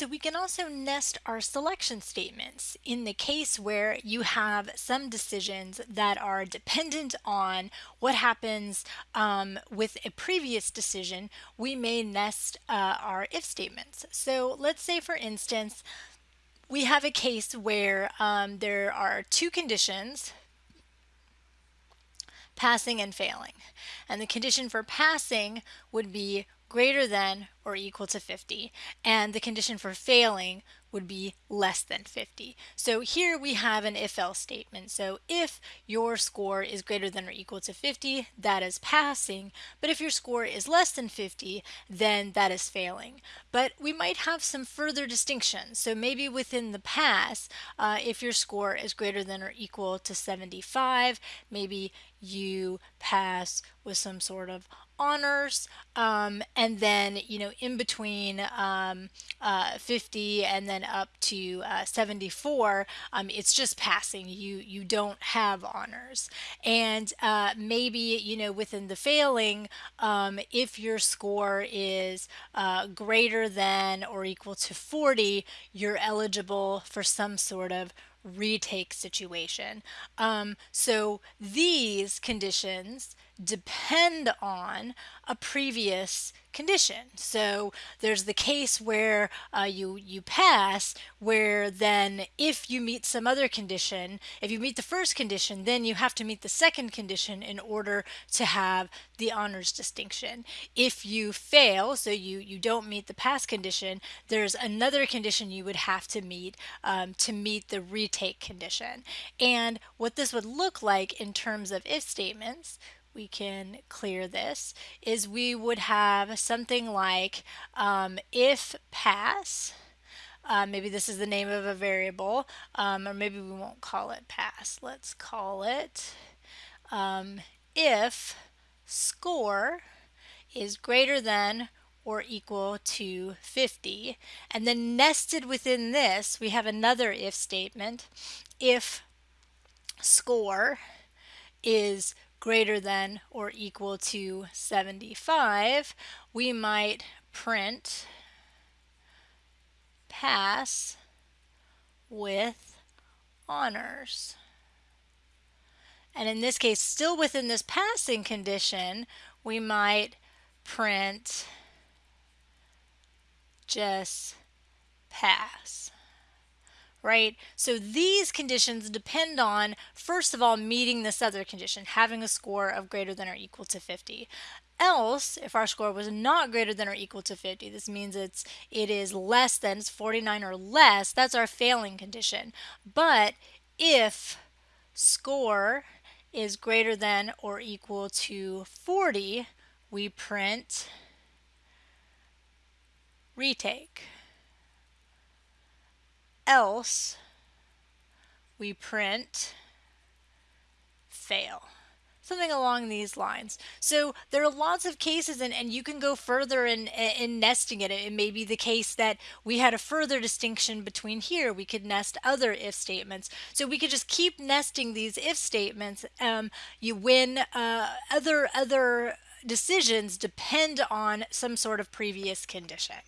So we can also nest our selection statements in the case where you have some decisions that are dependent on what happens um, with a previous decision, we may nest uh, our if statements. So let's say for instance, we have a case where um, there are two conditions passing and failing. And the condition for passing would be greater than or equal to 50 and the condition for failing would be less than 50. So here we have an if-else statement. So if your score is greater than or equal to 50, that is passing. But if your score is less than 50, then that is failing. But we might have some further distinctions. So maybe within the pass, uh, if your score is greater than or equal to 75, maybe you pass with some sort of honors um, and then you know in between um, uh, 50 and then up to uh, 74 um, it's just passing you you don't have honors and uh, maybe you know within the failing um, if your score is uh, greater than or equal to 40 you're eligible for some sort of retake situation. Um, so these conditions depend on a previous condition. So there's the case where uh, you you pass, where then if you meet some other condition, if you meet the first condition, then you have to meet the second condition in order to have the honors distinction. If you fail, so you you don't meet the pass condition, there's another condition you would have to meet um, to meet the retake condition. And what this would look like in terms of if statements we can clear this is we would have something like um, if pass uh, maybe this is the name of a variable um, or maybe we won't call it pass. Let's call it um, if score is greater than or equal to 50 and then nested within this we have another if statement. If score is greater than or equal to 75, we might print pass with honors. And in this case, still within this passing condition, we might print just pass right? So these conditions depend on, first of all, meeting this other condition, having a score of greater than or equal to 50. Else, if our score was not greater than or equal to 50, this means it's it is less than, it's 49 or less, that's our failing condition. But if score is greater than or equal to 40, we print retake else we print fail something along these lines. So there are lots of cases and, and you can go further in, in nesting it. It may be the case that we had a further distinction between here. We could nest other if statements. So we could just keep nesting these if statements. Um, you win uh, other, other decisions depend on some sort of previous condition.